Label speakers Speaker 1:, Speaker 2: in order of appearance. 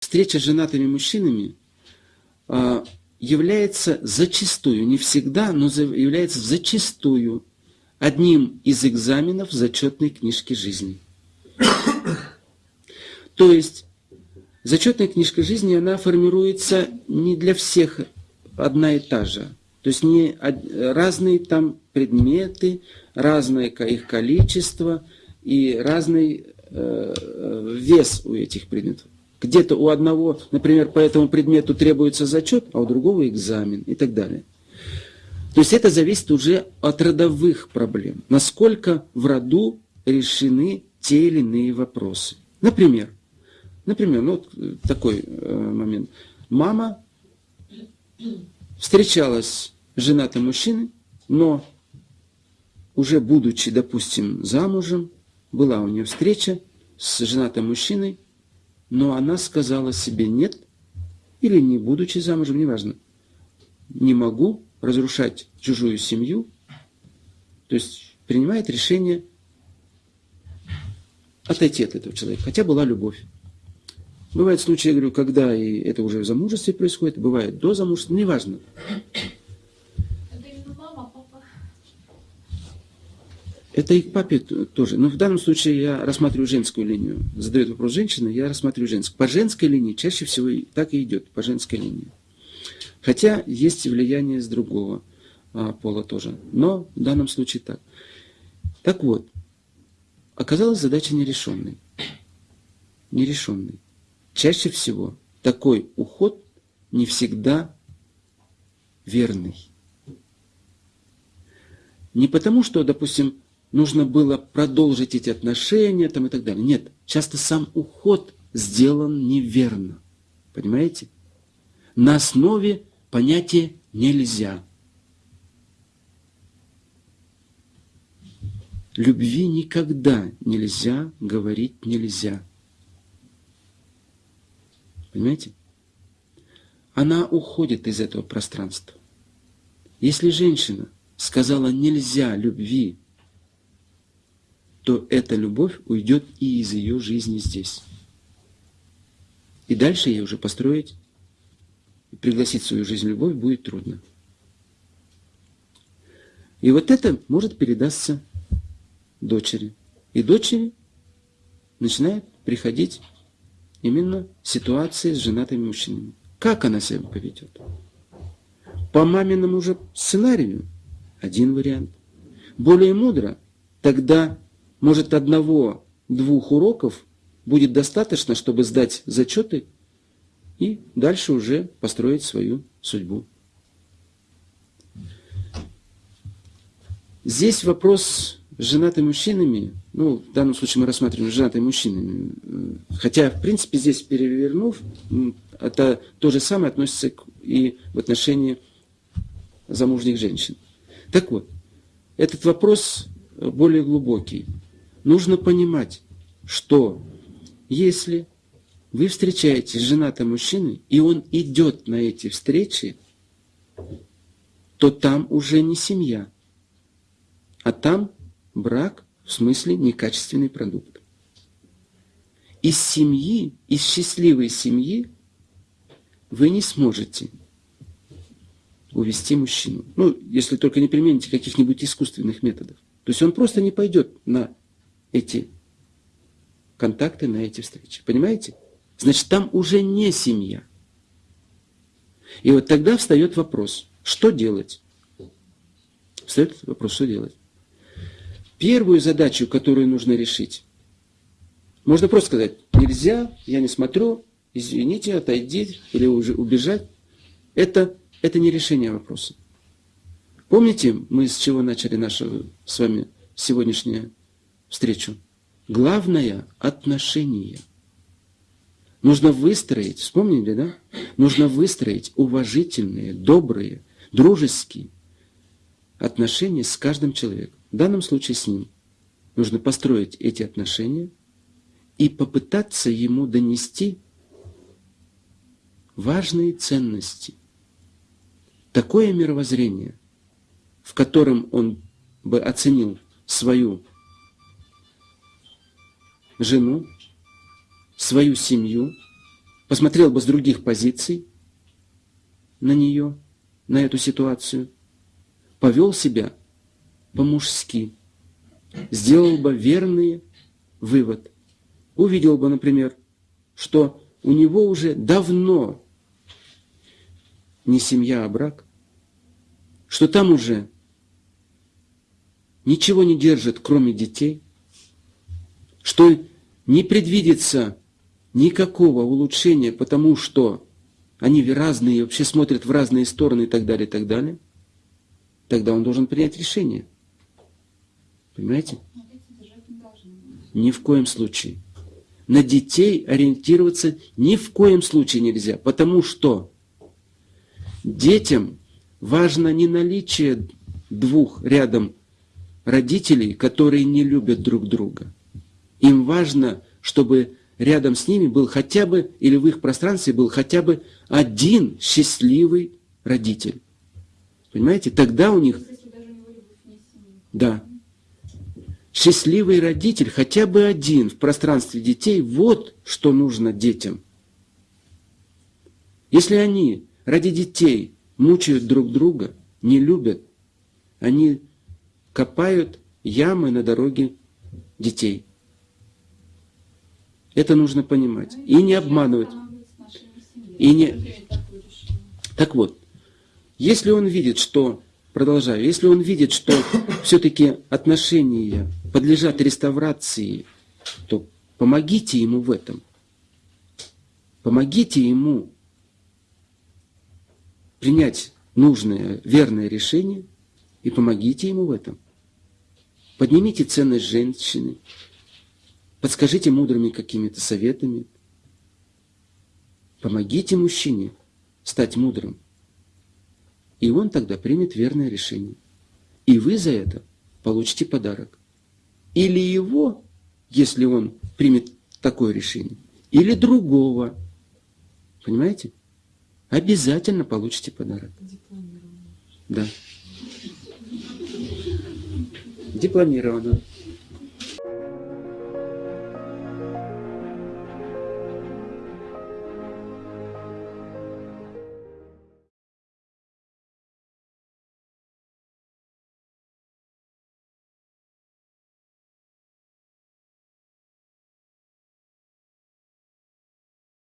Speaker 1: встреча с женатыми мужчинами а, является зачастую, не всегда, но является зачастую одним из экзаменов зачетной книжки жизни. То есть зачетная книжка жизни, она формируется не для всех одна и та же. То есть не разные там предметы, разное их количество и разный э, э, вес у этих предметов. Где-то у одного, например, по этому предмету требуется зачет, а у другого экзамен и так далее. То есть это зависит уже от родовых проблем. Насколько в роду решены те или иные вопросы. Например, например, ну вот такой э, момент. Мама встречалась с женатым мужчиной, но уже будучи, допустим, замужем, была у нее встреча с женатым мужчиной, но она сказала себе нет, или не будучи замужем, неважно, не могу разрушать чужую семью, то есть принимает решение отойти от этого человека, хотя была любовь. Бывают случаи, я говорю, когда и это уже в замужестве происходит, бывает до замужества, неважно. Это и к папе тоже. Но в данном случае я рассматриваю женскую линию. Задает вопрос женщина, я рассматриваю женскую. По женской линии чаще всего так и идет, по женской линии. Хотя есть влияние с другого а, пола тоже. Но в данном случае так. Так вот, оказалась задача нерешенной. Нерешенной. Чаще всего такой уход не всегда верный. Не потому, что, допустим, нужно было продолжить эти отношения там, и так далее. Нет, часто сам уход сделан неверно. Понимаете? На основе понятия «нельзя». Любви никогда нельзя говорить «нельзя». Понимаете? Она уходит из этого пространства. Если женщина сказала «нельзя любви», то эта любовь уйдет и из ее жизни здесь. И дальше ей уже построить и пригласить в свою жизнь любовь будет трудно. И вот это может передаться дочери. И дочери начинает приходить именно ситуации с женатыми мужчинами. Как она себя поведет? По маминому же сценарию один вариант. Более мудро, тогда может, одного-двух уроков будет достаточно, чтобы сдать зачеты и дальше уже построить свою судьбу. Здесь вопрос с женатыми мужчинами, ну, в данном случае мы рассматриваем женатые мужчины, хотя, в принципе, здесь перевернув, это то же самое относится и в отношении замужних женщин. Так вот, этот вопрос более глубокий нужно понимать, что если вы встречаетесь с женатым мужчиной, и он идет на эти встречи, то там уже не семья, а там брак, в смысле некачественный продукт. Из семьи, из счастливой семьи вы не сможете увести мужчину. Ну, если только не примените каких-нибудь искусственных методов. То есть он просто не пойдет на эти контакты, на эти встречи. Понимаете? Значит, там уже не семья. И вот тогда встает вопрос, что делать? Встает вопрос, что делать? Первую задачу, которую нужно решить, можно просто сказать, нельзя, я не смотрю, извините, отойди или уже убежать. Это, это не решение вопроса. Помните, мы с чего начали наше с вами сегодняшнее встречу. Главное – отношение. Нужно выстроить, вспомнили, да? Нужно выстроить уважительные, добрые, дружеские отношения с каждым человеком. В данном случае с ним. Нужно построить эти отношения и попытаться ему донести важные ценности. Такое мировоззрение, в котором он бы оценил свою жену, свою семью, посмотрел бы с других позиций на нее, на эту ситуацию, повел себя по-мужски, сделал бы верный вывод. Увидел бы, например, что у него уже давно не семья, а брак, что там уже ничего не держит, кроме детей, что не предвидится никакого улучшения, потому что они разные, вообще смотрят в разные стороны и так далее, и так далее, тогда он должен принять решение. Понимаете? Ни в коем случае. На детей ориентироваться ни в коем случае нельзя, потому что детям важно не наличие двух рядом родителей, которые не любят друг друга. Им важно, чтобы рядом с ними был хотя бы, или в их пространстве был хотя бы один счастливый родитель. Понимаете? Тогда у них... Да. Счастливый родитель, хотя бы один в пространстве детей, вот что нужно детям. Если они ради детей мучают друг друга, не любят, они копают ямы на дороге детей. Это нужно понимать. И не обманывать. И не... Так вот, если он видит, что, продолжаю, если он видит, что все-таки отношения подлежат реставрации, то помогите ему в этом. Помогите ему принять нужное, верное решение и помогите ему в этом. Поднимите ценность женщины, подскажите мудрыми какими-то советами. Помогите мужчине стать мудрым. И он тогда примет верное решение. И вы за это получите подарок. Или его, если он примет такое решение, или другого. Понимаете? Обязательно получите подарок. Да. Дипломированно.